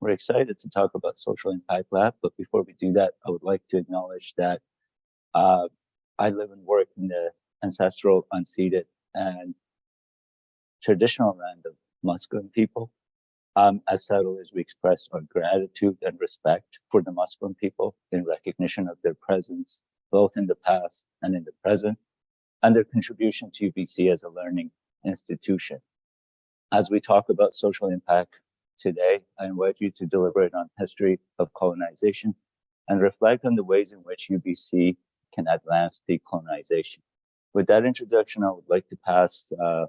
We're excited to talk about Social Impact Lab, but before we do that, I would like to acknowledge that uh, I live and work in the ancestral, unceded, and traditional land of Musqueam people. Um, as settlers, we express our gratitude and respect for the Musqueam people in recognition of their presence, both in the past and in the present, and their contribution to UBC as a learning institution. As we talk about social impact today, I invite you to deliberate on history of colonization and reflect on the ways in which UBC can advance decolonization. With that introduction, I would like to pass uh,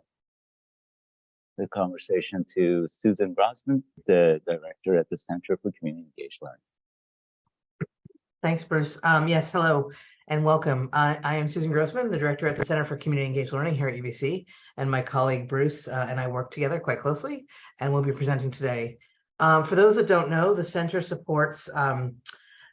the conversation to Susan Grossman, the director at the Center for Community Engaged Learning. Thanks, Bruce. Um, yes, hello and welcome. I, I am Susan Grossman, the director at the Center for Community Engaged Learning here at UBC, and my colleague Bruce uh, and I work together quite closely, and we'll be presenting today. Um, for those that don't know, the center supports um,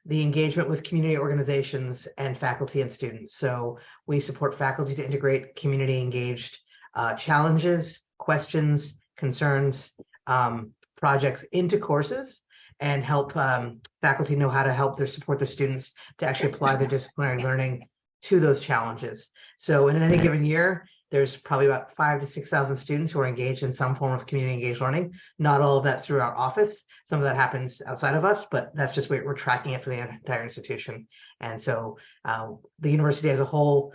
the engagement with community organizations and faculty and students. So we support faculty to integrate community engaged uh, challenges, questions, concerns, um, projects into courses and help um, faculty know how to help their support their students to actually apply their disciplinary learning to those challenges. So in any given year, there's probably about five to 6,000 students who are engaged in some form of community engaged learning. Not all of that through our office. Some of that happens outside of us, but that's just we're, we're tracking it for the entire institution. And so uh, the university as a whole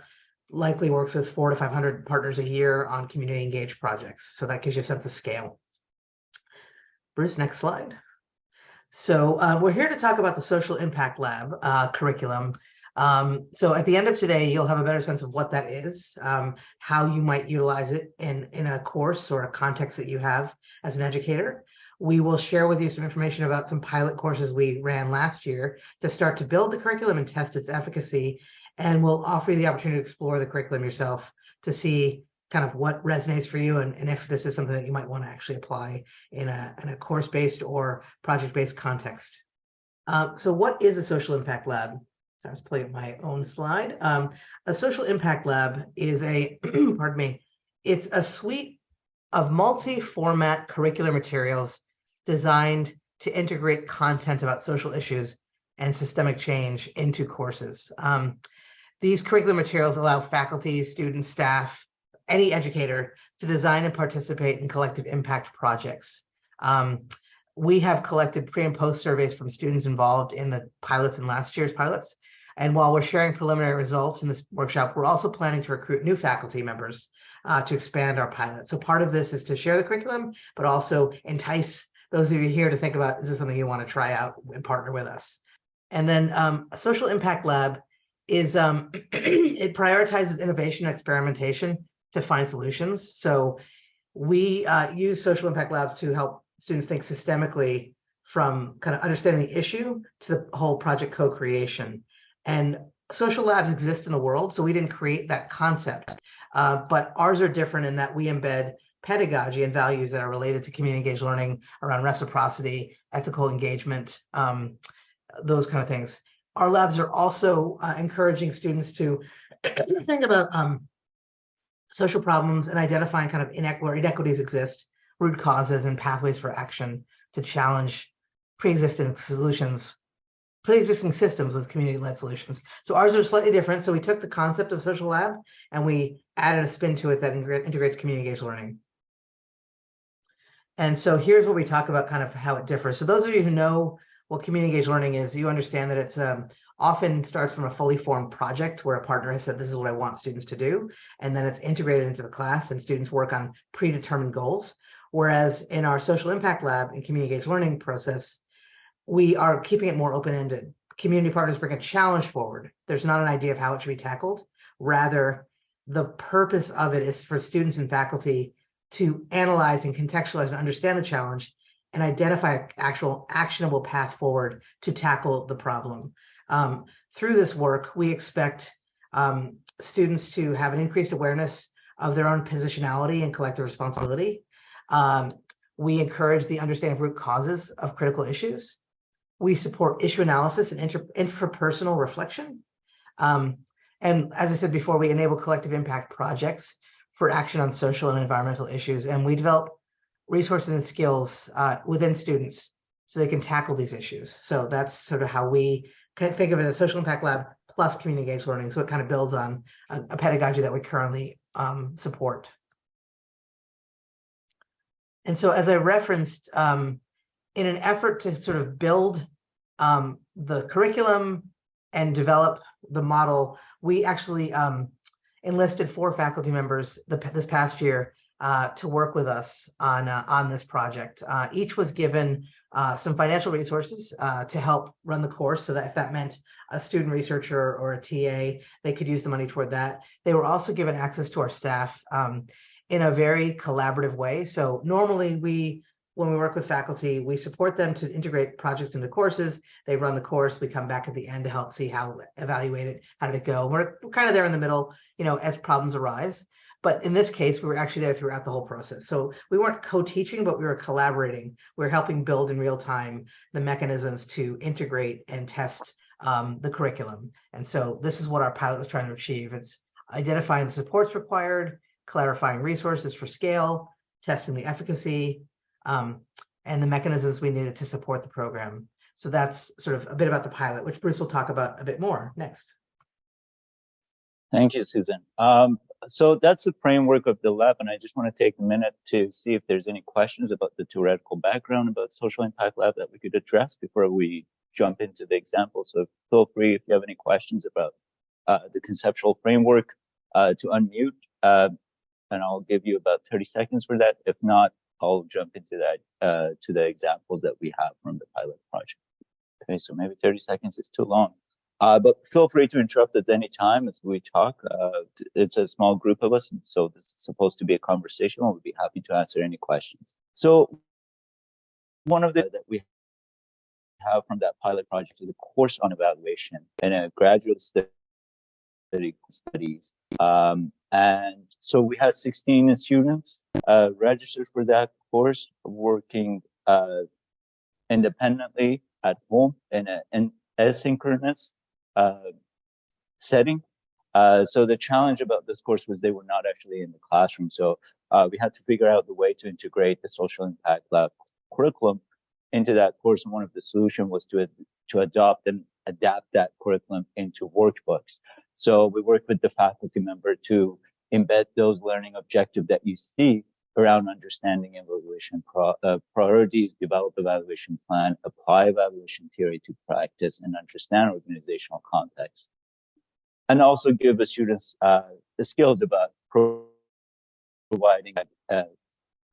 likely works with four to 500 partners a year on community engaged projects. So that gives you a sense of scale. Bruce, next slide. So uh, we're here to talk about the Social Impact Lab uh, curriculum. Um, so at the end of today, you'll have a better sense of what that is, um, how you might utilize it in, in a course or a context that you have as an educator. We will share with you some information about some pilot courses we ran last year to start to build the curriculum and test its efficacy. And we'll offer you the opportunity to explore the curriculum yourself to see kind of what resonates for you and, and if this is something that you might want to actually apply in a, in a course-based or project-based context. Uh, so what is a social impact lab? So I was playing my own slide. Um, a social impact lab is a, pardon me, it's a suite of multi-format curricular materials designed to integrate content about social issues and systemic change into courses. Um, these curricular materials allow faculty, students, staff, any educator to design and participate in collective impact projects. Um, we have collected pre and post surveys from students involved in the pilots and last year's pilots. And while we're sharing preliminary results in this workshop, we're also planning to recruit new faculty members uh, to expand our pilot. So part of this is to share the curriculum, but also entice those of you here to think about, is this something you want to try out and partner with us? And then um, social impact lab is, um, it prioritizes innovation and experimentation to find solutions. So we uh, use social impact labs to help students think systemically from kind of understanding the issue to the whole project co-creation. And social labs exist in the world, so we didn't create that concept. Uh, but ours are different in that we embed pedagogy and values that are related to community engaged learning around reciprocity, ethical engagement, um, those kind of things. Our labs are also uh, encouraging students to think about um, social problems and identifying kind of inequ where inequities exist, root causes and pathways for action to challenge pre-existing solutions, pre-existing systems with community-led solutions. So ours are slightly different. So we took the concept of social lab and we added a spin to it that integrates community engaged learning. And so here's where we talk about kind of how it differs. So those of you who know what community engaged learning is, you understand that it's um, often starts from a fully formed project where a partner has said, this is what I want students to do. And then it's integrated into the class and students work on predetermined goals. Whereas in our social impact lab and community engaged learning process, we are keeping it more open-ended. Community partners bring a challenge forward. There's not an idea of how it should be tackled. Rather, the purpose of it is for students and faculty to analyze and contextualize and understand the challenge and identify an actual actionable path forward to tackle the problem. Um, through this work, we expect um, students to have an increased awareness of their own positionality and collective responsibility. Um, we encourage the understanding of root causes of critical issues. We support issue analysis and intrapersonal reflection. Um, and as I said before, we enable collective impact projects for action on social and environmental issues. And we develop resources and skills uh, within students so they can tackle these issues. So that's sort of how we think of it as social impact lab plus community engaged learning. So it kind of builds on a, a pedagogy that we currently um, support. And so as I referenced, um, in an effort to sort of build um, the curriculum and develop the model, we actually um, enlisted four faculty members the, this past year uh, to work with us on uh, on this project. Uh, each was given uh, some financial resources uh, to help run the course, so that if that meant a student researcher or a TA, they could use the money toward that. They were also given access to our staff um, in a very collaborative way. So normally we when we work with faculty, we support them to integrate projects into courses. They run the course. We come back at the end to help see how evaluate it, how did it go. We're, we're kind of there in the middle, you know, as problems arise. But in this case, we were actually there throughout the whole process. So we weren't co-teaching, but we were collaborating. We were helping build in real time the mechanisms to integrate and test um, the curriculum. And so this is what our pilot was trying to achieve. It's identifying the supports required, clarifying resources for scale, testing the efficacy, um, and the mechanisms we needed to support the program. So that's sort of a bit about the pilot, which Bruce will talk about a bit more next. Thank you, Susan. Um, so that's the framework of the lab, and I just want to take a minute to see if there's any questions about the theoretical background about social impact lab that we could address before we jump into the example. So feel free if you have any questions about uh, the conceptual framework uh, to unmute, uh, and I'll give you about 30 seconds for that. If not, I'll jump into that uh, to the examples that we have from the pilot project. Okay, so maybe 30 seconds is too long. Uh, but feel free to interrupt at any time as we talk. Uh, it's a small group of us, so this is supposed to be a conversation. We'll be happy to answer any questions. So one of the that we have from that pilot project is a course on evaluation and a graduate study studies. Um, and so we had 16 students uh, registered for that course, working uh, independently at home in an asynchronous uh, setting. Uh, so the challenge about this course was they were not actually in the classroom. So uh, we had to figure out the way to integrate the social impact lab curriculum into that course. And one of the solution was to, to adopt and adapt that curriculum into workbooks. So we work with the faculty member to embed those learning objectives that you see around understanding evaluation pro, uh, priorities, develop evaluation plan, apply evaluation theory to practice, and understand organizational context. And also give the students uh, the skills about pro providing uh,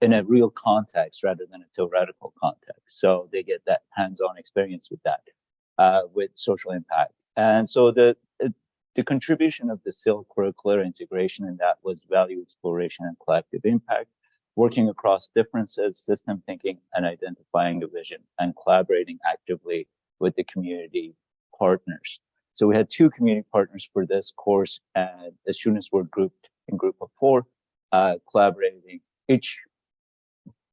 in a real context rather than a theoretical context. So they get that hands-on experience with that, uh, with social impact. And so the the contribution of the SIL curricular integration in that was value exploration and collective impact, working across differences, system thinking, and identifying a vision, and collaborating actively with the community partners. So we had two community partners for this course, and the students were grouped in group of four, uh, collaborating. Each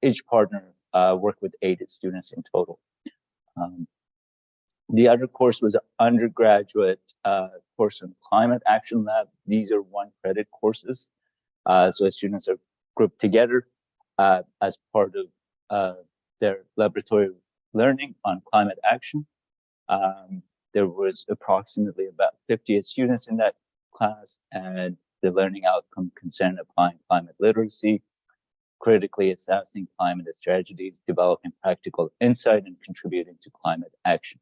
each partner uh, worked with eight students in total. Um, the other course was an undergraduate uh, course on climate action lab. These are one credit courses. Uh, so students are grouped together uh, as part of uh, their laboratory learning on climate action. Um, there was approximately about 50 students in that class and the learning outcome concerned applying climate literacy, critically assessing climate strategies, developing practical insight and contributing to climate action.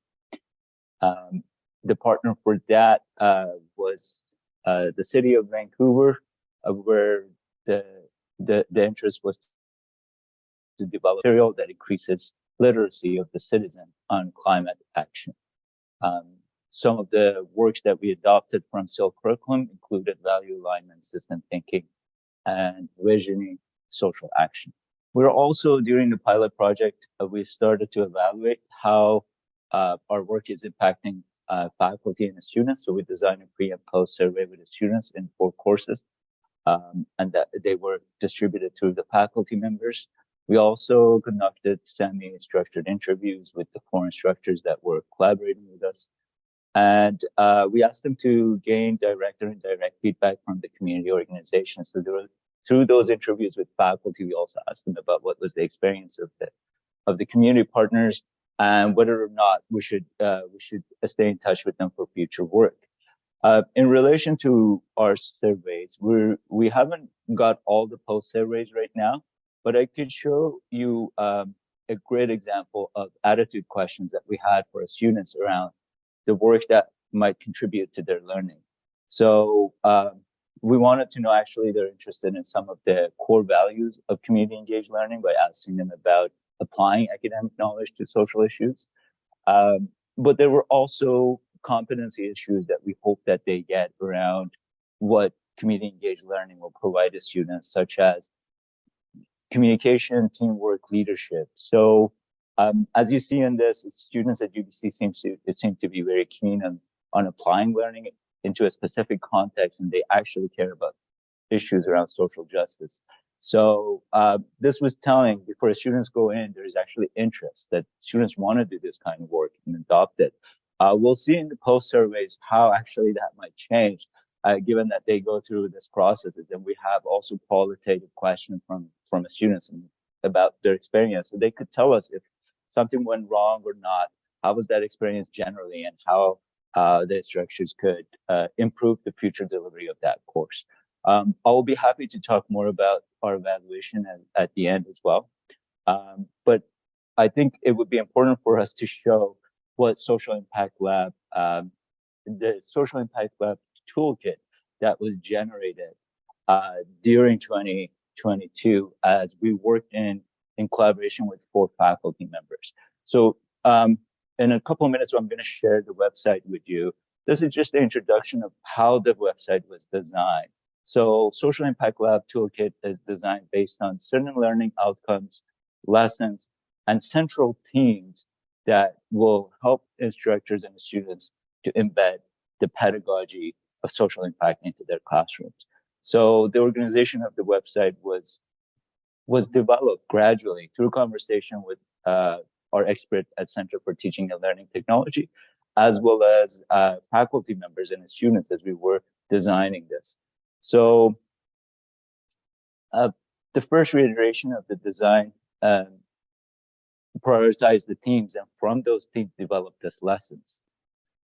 Um, the partner for that uh, was uh, the city of Vancouver, uh, where the, the, the interest was to develop material that increases literacy of the citizen on climate action. Um, some of the works that we adopted from SIL curriculum included value alignment, system thinking, and visioning social action. We're also during the pilot project, uh, we started to evaluate how uh, our work is impacting uh, faculty and students. So we designed a pre and post survey with the students in four courses, um, and that they were distributed to the faculty members. We also conducted semi-structured interviews with the four instructors that were collaborating with us. And uh, we asked them to gain direct or indirect feedback from the community organization. So were, through those interviews with faculty, we also asked them about what was the experience of the of the community partners and whether or not we should uh, we should stay in touch with them for future work. Uh, in relation to our surveys, we we haven't got all the post surveys right now, but I could show you um, a great example of attitude questions that we had for our students around the work that might contribute to their learning. So um, we wanted to know actually they're interested in some of the core values of community engaged learning by asking them about applying academic knowledge to social issues. Um, but there were also competency issues that we hope that they get around what community engaged learning will provide to students, such as communication, teamwork, leadership. So um, as you see in this, students at UBC seem to, seem to be very keen on, on applying learning into a specific context and they actually care about issues around social justice. So uh, this was telling before students go in, there is actually interest that students want to do this kind of work and adopt it. Uh, we'll see in the post surveys how actually that might change, uh, given that they go through this process. And we have also qualitative questions from from the students about their experience, so they could tell us if something went wrong or not. How was that experience generally, and how uh, the instructors could uh, improve the future delivery of that course. Um, I will be happy to talk more about our evaluation at, at the end as well. Um, but I think it would be important for us to show what Social Impact Lab, um, the Social Impact Lab toolkit that was generated uh, during 2022 as we worked in in collaboration with four faculty members. So um, in a couple of minutes, I'm going to share the website with you. This is just the introduction of how the website was designed. So Social Impact Lab Toolkit is designed based on certain learning outcomes, lessons, and central themes that will help instructors and students to embed the pedagogy of social impact into their classrooms. So the organization of the website was was developed gradually through conversation with uh, our expert at Center for Teaching and Learning Technology, as well as uh, faculty members and students as we were designing this. So uh, the first reiteration of the design um, prioritized the teams and from those teams develop as lessons.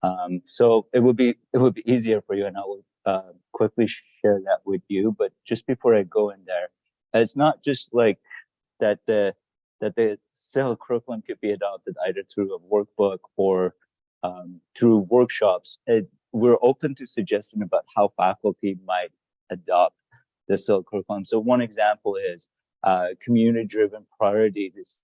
Um, so it would be it would be easier for you and I will uh, quickly share that with you. But just before I go in there, it's not just like that the that the SIL curriculum could be adopted either through a workbook or um, through workshops. It, we're open to suggestion about how faculty might adopt the SIL curriculum. So one example is uh, community-driven priorities is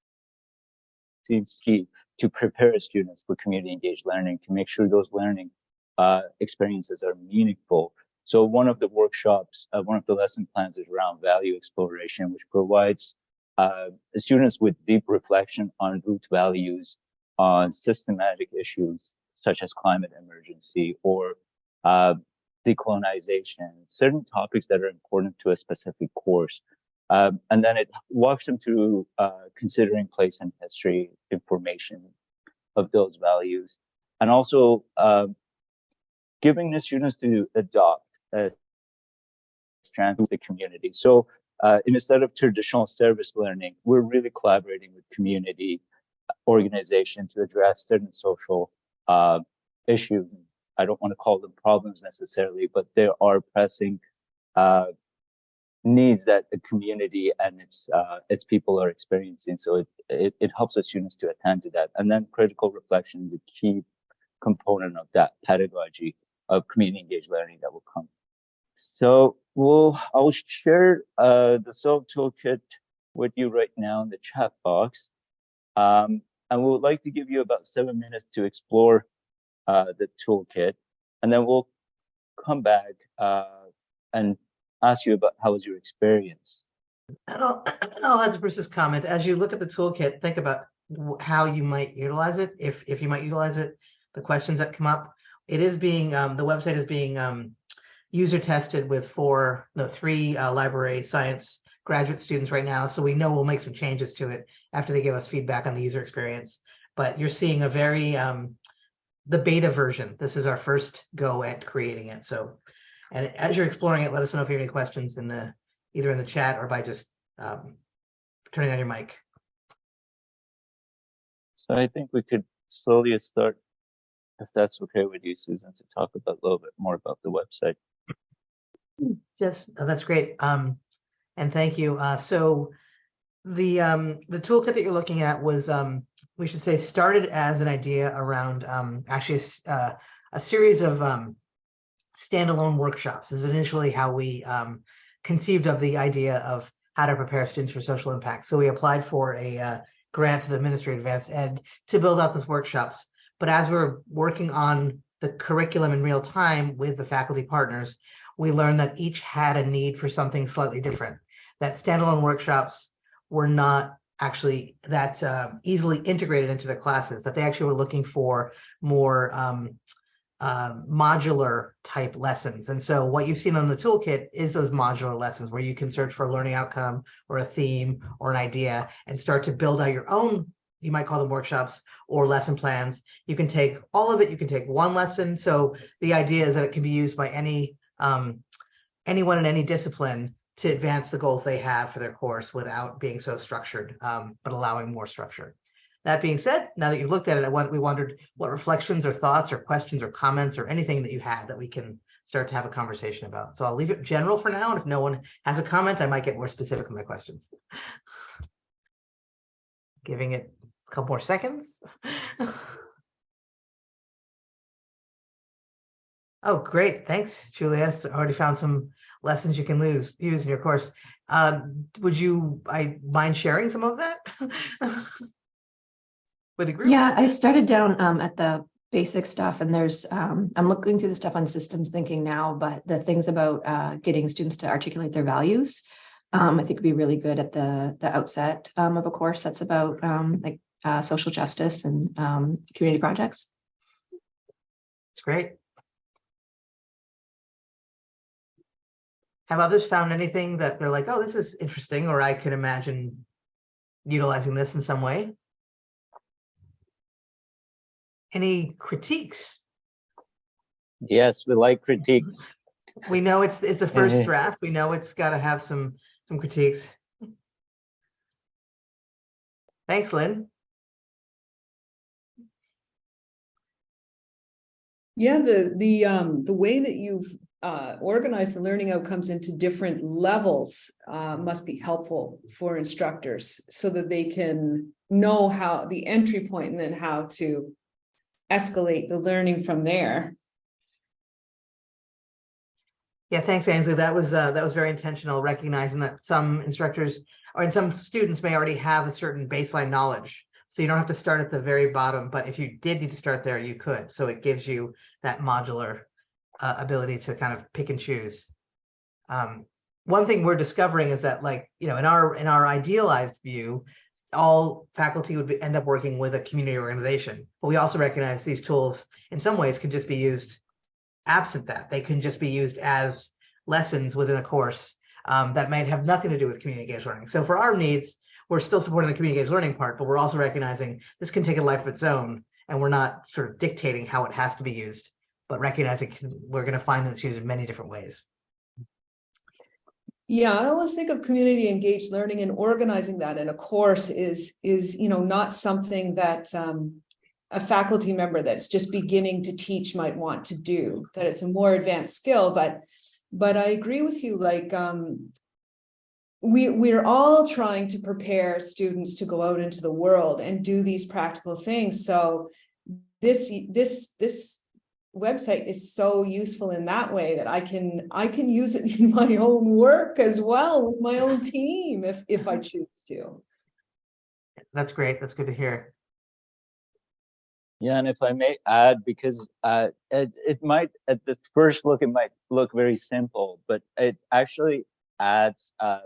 seems key to prepare students for community-engaged learning to make sure those learning uh, experiences are meaningful. So one of the workshops, uh, one of the lesson plans is around value exploration, which provides uh, students with deep reflection on root values, on systematic issues such as climate emergency or uh, decolonization, certain topics that are important to a specific course. Um, and then it walks them through uh, considering place and history information of those values, and also uh, giving the students to adopt a strand of the community. So uh, instead of traditional service learning, we're really collaborating with community organizations to address certain social uh, issues. I don't want to call them problems necessarily, but there are pressing uh, needs that the community and its uh, its people are experiencing. So it, it, it helps the students to attend to that. And then critical reflection is a key component of that pedagogy of community engaged learning that will come. So we'll, I'll share uh, the SIL toolkit with you right now in the chat box. Um, and we would like to give you about seven minutes to explore uh, the toolkit. And then we'll come back uh, and ask you about how was your experience. I'll, I'll add to Bruce's comment. As you look at the toolkit, think about how you might utilize it, if if you might utilize it, the questions that come up. It is being, um, the website is being um, user tested with four, no, three uh, library science graduate students right now. So we know we'll make some changes to it after they give us feedback on the user experience. But you're seeing a very, um, the beta version. This is our first go at creating it. So, and as you're exploring it, let us know if you have any questions in the, either in the chat or by just um, turning on your mic. So I think we could slowly start, if that's okay with you, Susan, to talk about a little bit more about the website. Yes, that's great. Um, and thank you. Uh, so the um, the toolkit that you're looking at was, um, we should say, started as an idea around um, actually a, uh, a series of um, standalone workshops. Is initially how we um, conceived of the idea of how to prepare students for social impact. So we applied for a uh, grant to the Ministry of Advanced Ed to build out these workshops. But as we're working on the curriculum in real time with the faculty partners, we learned that each had a need for something slightly different. That standalone workshops were not actually that uh, easily integrated into their classes, that they actually were looking for more um, uh, modular type lessons. And so what you've seen on the toolkit is those modular lessons where you can search for a learning outcome or a theme or an idea and start to build out your own, you might call them workshops or lesson plans. You can take all of it, you can take one lesson. So the idea is that it can be used by any um, anyone in any discipline to advance the goals they have for their course without being so structured, um, but allowing more structure. That being said, now that you've looked at it, I want, we wondered what reflections or thoughts or questions or comments or anything that you had that we can start to have a conversation about. So I'll leave it general for now. And if no one has a comment, I might get more specific with my questions. Giving it a couple more seconds. Oh, great. Thanks, Julia. So Already found some lessons you can lose, use in your course. Um, would you, I mind sharing some of that? With the group? Yeah, I started down um, at the basic stuff and there's, um, I'm looking through the stuff on systems thinking now, but the things about uh, getting students to articulate their values, um, I think would be really good at the, the outset um, of a course that's about um, like uh, social justice and um, community projects. It's great. Have others found anything that they're like, oh, this is interesting, or I could imagine utilizing this in some way? Any critiques? Yes, we like critiques. We know it's it's a first Mhm. draft. We know it's got to have some some critiques. Thanks, Lynn. Yeah, the, the, um, the way that you've, uh, organized the learning outcomes into different levels, uh, must be helpful for instructors so that they can know how, the entry point and then how to escalate the learning from there. Yeah, thanks, Ainsley. That was uh, that was very intentional, recognizing that some instructors or and some students may already have a certain baseline knowledge. So you don't have to start at the very bottom, but if you did need to start there, you could. So it gives you that modular uh, ability to kind of pick and choose. Um, one thing we're discovering is that, like you know, in our in our idealized view, all faculty would be, end up working with a community organization. But we also recognize these tools, in some ways, can just be used absent that. They can just be used as lessons within a course um, that might have nothing to do with community engaged learning. So for our needs, we're still supporting the community engaged learning part, but we're also recognizing this can take a life of its own, and we're not sort of dictating how it has to be used, but recognizing we're going to find that it's used in many different ways. Yeah, I always think of community engaged learning and organizing that in a course is, is, you know, not something that, um, a faculty member that's just beginning to teach might want to do, that it's a more advanced skill, but, but I agree with you, like, um, we, we're all trying to prepare students to go out into the world and do these practical things. So this, this, this website is so useful in that way that I can, I can use it in my own work as well with my own team if, if I choose to. That's great. That's good to hear. Yeah, and if I may add, because uh, it, it might, at the first look, it might look very simple, but it actually adds uh,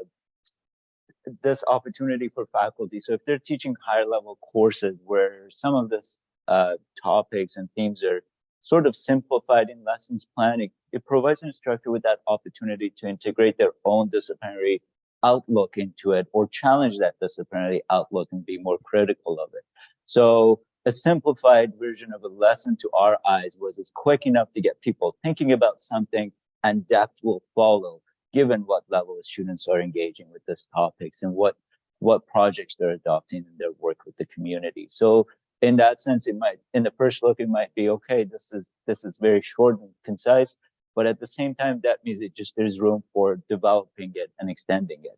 this opportunity for faculty. So if they're teaching higher level courses where some of the uh, topics and themes are sort of simplified in lessons planning, it provides an instructor with that opportunity to integrate their own disciplinary outlook into it or challenge that disciplinary outlook and be more critical of it. So a simplified version of a lesson to our eyes was it's quick enough to get people thinking about something and depth will follow given what level of students are engaging with these topics and what what projects they're adopting in their work with the community. So in that sense, it might, in the first look, it might be okay. This is this is very short and concise, but at the same time, that means it just there's room for developing it and extending it.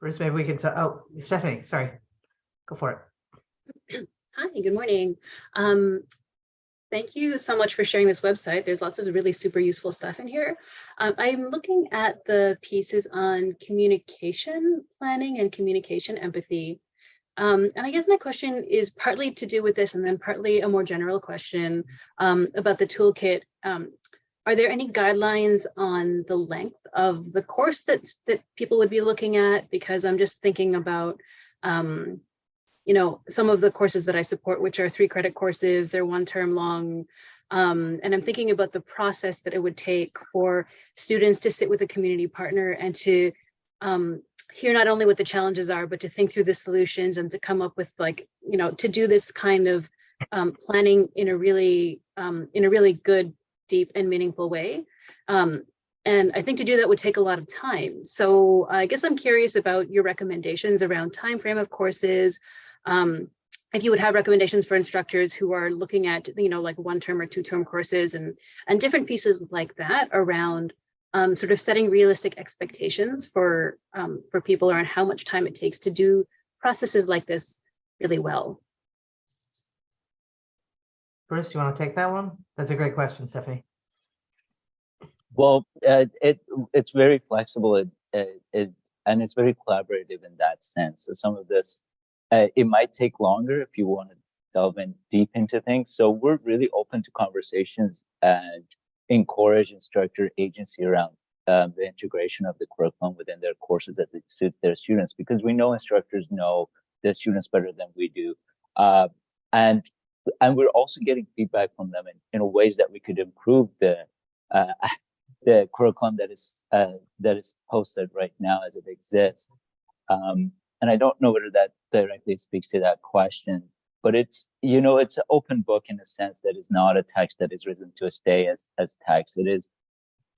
Bruce, maybe we can, t- oh, Stephanie, sorry. Go for it. Hi, good morning. Um, thank you so much for sharing this website. There's lots of really super useful stuff in here. Um, I'm looking at the pieces on communication planning and communication empathy. Um, and I guess my question is partly to do with this and then partly a more general question um, about the toolkit. Um, are there any guidelines on the length of the course that, that people would be looking at? Because I'm just thinking about um, you know, some of the courses that I support, which are three credit courses, they're one term long. Um, and I'm thinking about the process that it would take for students to sit with a community partner and to um, hear not only what the challenges are, but to think through the solutions and to come up with like, you know, to do this kind of um, planning in a really, um, in a really good, deep and meaningful way. Um, and I think to do that would take a lot of time. So I guess I'm curious about your recommendations around time frame of courses, um, if you would have recommendations for instructors who are looking at, you know, like one term or two term courses and, and different pieces like that around um, sort of setting realistic expectations for, um, for people around how much time it takes to do processes like this really well. Bruce, do you want to take that one? That's a great question, Stephanie. Well, uh, it it's very flexible. It, it, it and it's very collaborative in that sense. So some of this, uh, it might take longer if you want to delve in deep into things. So we're really open to conversations and encourage instructor agency around um, the integration of the curriculum within their courses it suits their students, because we know instructors know their students better than we do, uh, and and we're also getting feedback from them in, in ways that we could improve the uh, the curriculum that is uh, that is posted right now as it exists. Um, and I don't know whether that directly speaks to that question, but it's you know it's an open book in a sense that is not a text that is written to a stay as as text. It is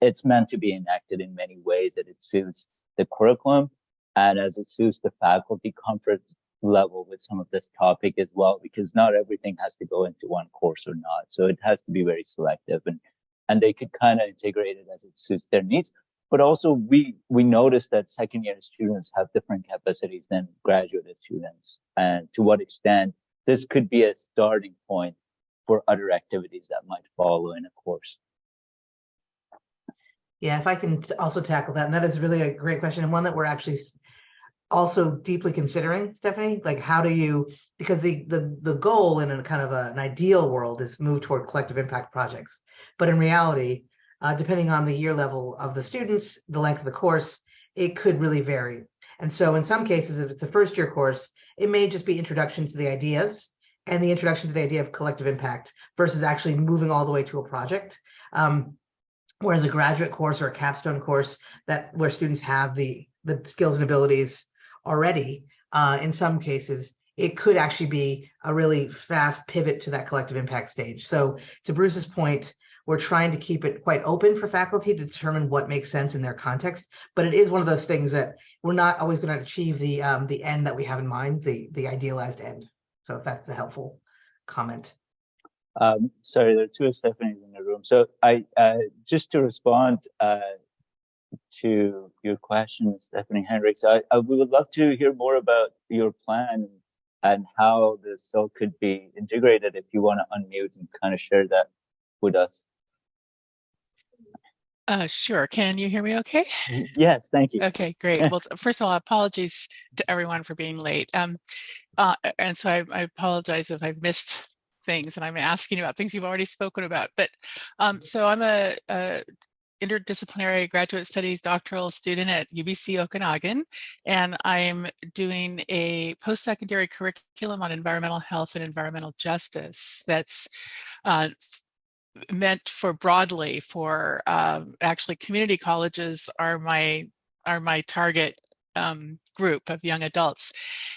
it's meant to be enacted in many ways that it suits the curriculum and as it suits the faculty comfort level with some of this topic as well, because not everything has to go into one course or not. So it has to be very selective and and they could kind of integrate it as it suits their needs. But also we we notice that second year students have different capacities than graduate students, and to what extent this could be a starting point for other activities that might follow in a course. Yeah, if I can also tackle that, and that is really a great question and one that we're actually also deeply considering, Stephanie. Like, how do you? Because the the the goal in a kind of a, an ideal world is move toward collective impact projects, but in reality, uh, depending on the year level of the students, the length of the course, it could really vary. And so, in some cases, if it's a first year course, it may just be introduction to the ideas and the introduction to the idea of collective impact versus actually moving all the way to a project. Um, whereas a graduate course or a capstone course that where students have the the skills and abilities already uh, in some cases it could actually be a really fast pivot to that collective impact stage so to bruce's point we're trying to keep it quite open for faculty to determine what makes sense in their context but it is one of those things that we're not always going to achieve the um, the end that we have in mind the the idealized end so if that's a helpful comment Um, sorry, there are two Stephanies in the room. So I, uh, just to respond, uh, to your question, Stephanie Hendricks, I, I we would love to hear more about your plan and how this cell could be integrated if you want to unmute and kind of share that with us. Uh, sure. Can you hear me okay? Yes, thank you. Okay, great. Well, first of all, apologies to everyone for being late. Um, uh, and so I, I apologize if I've missed things and I'm asking about things you've already spoken about. But um, so I'm a, a interdisciplinary graduate studies doctoral student at UBC Okanagan, and I'm doing a post-secondary curriculum on environmental health and environmental justice that's uh, meant for broadly for um, actually community colleges are my are my target um, group of young adults.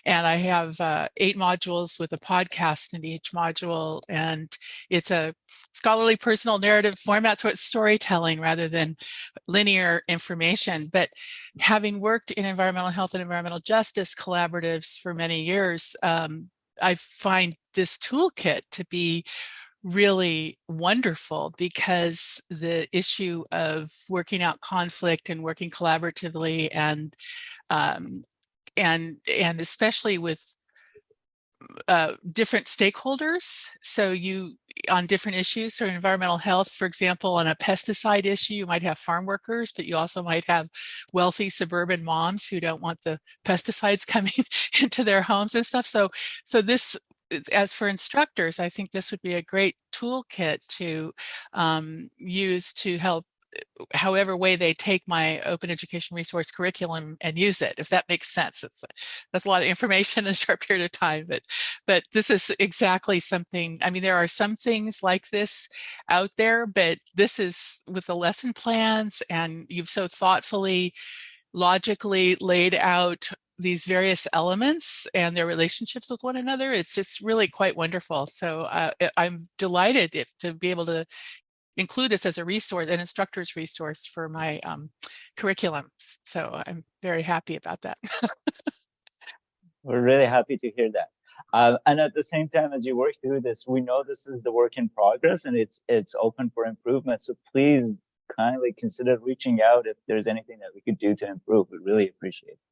And I have uh, eight modules with a podcast in each module. And it's a scholarly personal narrative format. So it's storytelling rather than linear information. But having worked in environmental health and environmental justice collaboratives for many years, um, I find this toolkit to be really wonderful because the issue of working out conflict and working collaboratively and um, and and especially with uh, different stakeholders. So you on different issues, so environmental health, for example, on a pesticide issue, you might have farm workers, but you also might have wealthy suburban moms who don't want the pesticides coming into their homes and stuff. So, so this as for instructors, I think this would be a great toolkit to um, use to help however way they take my open education resource curriculum and use it, if that makes sense. It's, that's a lot of information in a short period of time, but, but this is exactly something, I mean, there are some things like this out there, but this is with the lesson plans and you've so thoughtfully, logically laid out these various elements and their relationships with one another. It's it's really quite wonderful. So uh, I'm delighted if, to be able to include this as a resource, an instructor's resource for my um, curriculum. So I'm very happy about that. We're really happy to hear that. Uh, and at the same time, as you work through this, we know this is the work in progress and it's it's open for improvement. So please kindly consider reaching out if there's anything that we could do to improve. We really appreciate it.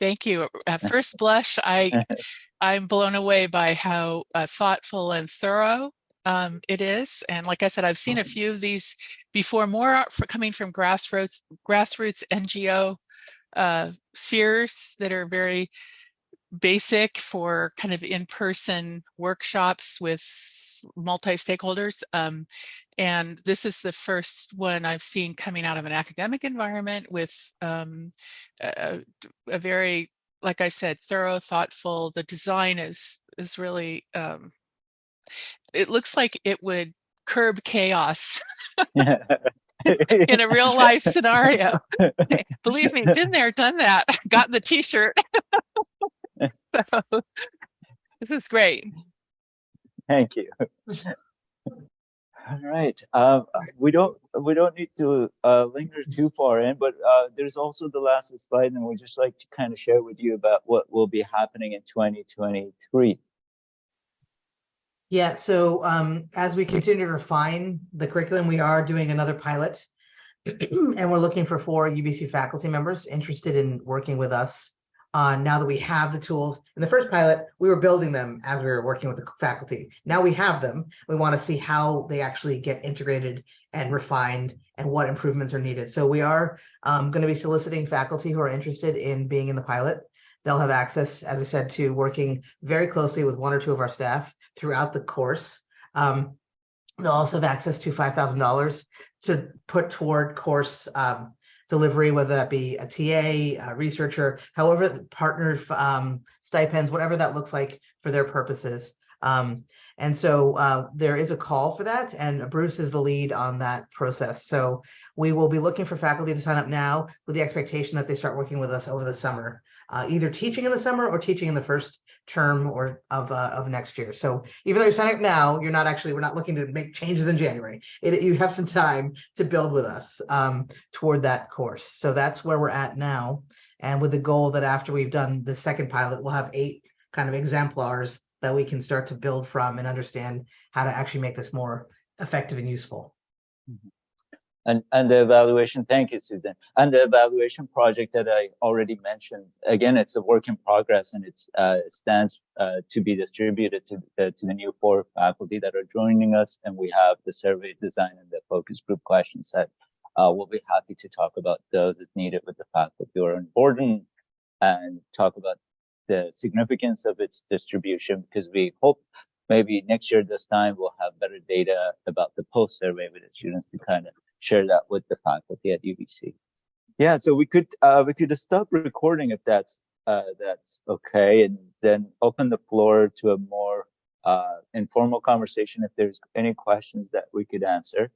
Thank you. At first blush, I I'm blown away by how uh, thoughtful and thorough um, it is. And like I said, I've seen a few of these before, more for coming from grassroots grassroots NGO uh, spheres that are very basic for kind of in-person workshops with multi-stakeholders. Um, and this is the first one I've seen coming out of an academic environment with um, a, a, very, like I said, thorough, thoughtful. The design is is really, um, it looks like it would curb chaos in a real life scenario. Believe me, been there, done that, got the t-shirt. so, this is great. Thank you. All right. Um, we don't we don't need to uh, linger too far in, but uh, there's also the last slide, and we'd just like to kind of share with you about what will be happening in 2023. Yeah. So um, as we continue to refine the curriculum, we are doing another pilot, and we're looking for four UBC faculty members interested in working with us uh, now that we have the tools. In the first pilot, we were building them as we were working with the faculty. Now we have them. We want to see how they actually get integrated and refined and what improvements are needed. So we are um, going to be soliciting faculty who are interested in being in the pilot. They'll have access, as I said, to working very closely with one or two of our staff throughout the course. Um, they'll also have access to $5,000 to put toward course um, delivery, whether that be a TA, a researcher, however, partner um, stipends, whatever that looks like for their purposes. Um, and so uh, there is a call for that, and Bruce is the lead on that process. So we will be looking for faculty to sign up now with the expectation that they start working with us over the summer, uh, either teaching in the summer or teaching in the first term or of uh, of next year. So even though you're signing up now, you're not actually we're not looking to make changes in January. It, you have some time to build with us um, toward that course. So that's where we're at now, and with the goal that after we've done the second pilot, we'll have eight kind of exemplars that we can start to build from and understand how to actually make this more effective and useful. And, and the evaluation, thank you, Susan. And the evaluation project that I already mentioned, again, it's a work in progress and it's, uh, it stands uh, to be distributed to, uh, to the new four faculty that are joining us. And we have the survey design and the focus group question set. Uh, we'll be happy to talk about those as needed with the faculty who are on board and, and talk about the significance of its distribution because we hope maybe next year this time we'll have better data about the post survey with the students to kind of share that with the faculty at UBC. Yeah, so we could uh, we could stop recording if that's uh, that's okay, and then open the floor to a more uh, informal conversation if there's any questions that we could answer.